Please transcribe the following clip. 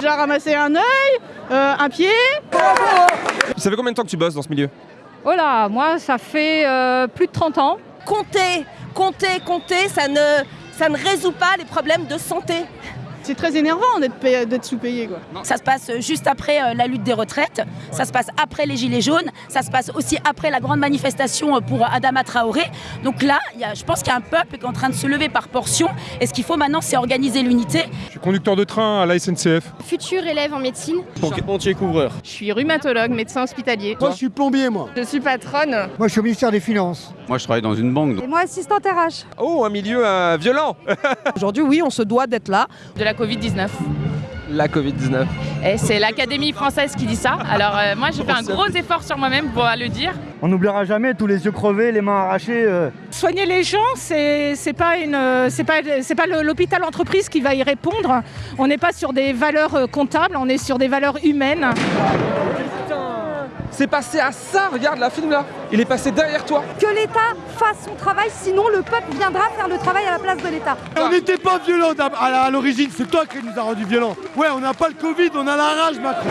J'ai ramassé un œil, euh, un pied. Ça fait combien de temps que tu bosses dans ce milieu? Oh là, moi, ça fait euh, plus de 30 ans. Compter, compter, compter, ça ne, ça ne résout pas les problèmes de santé. C'est très énervant d'être payé- d'être sous-payé quoi. Ça se passe juste après euh, la lutte des retraites, ça se passe après les Gilets jaunes, ça se passe aussi après la grande manifestation euh, pour Adama Traoré. Donc là, il y a- je pense qu'il y a un peuple qui est en train de se lever par portion. Et ce qu'il faut maintenant, c'est organiser l'unité. Je suis conducteur de train à la SNCF. Futur élève en médecine. Charpentier couvreur. Je suis rhumatologue, médecin hospitalier. Moi, je suis plombier, moi. Je suis patronne. Moi, je suis au ministère des Finances. Moi, je travaille dans une banque. Et moi, assistante RH. Oh, un milieu euh, violent Aujourd'hui, oui, on se doit d'être là. De la Covid-19. La Covid-19. Et c'est l'Académie française qui dit ça. Alors euh, moi, j'ai fait un gros effort sur moi-même pour le dire. On n'oubliera jamais tous les yeux crevés, les mains arrachées. euh. Soigner les gens, c'est c'est pas une, c'est pas, c'est pas le- l'hôpital entreprise qui va y répondre. On n'est pas sur des valeurs euh, comptables, on est sur des valeurs humaines. C'est passé à ça, regarde la film là Il est passé derrière toi Que l'État fasse son travail, sinon le peuple viendra faire le travail à la place de l'État. On n'était pas violents à à l'origine, c'est toi qui nous as rendu violents. Ouais, on n'a pas le Covid, on a la rage, Macron.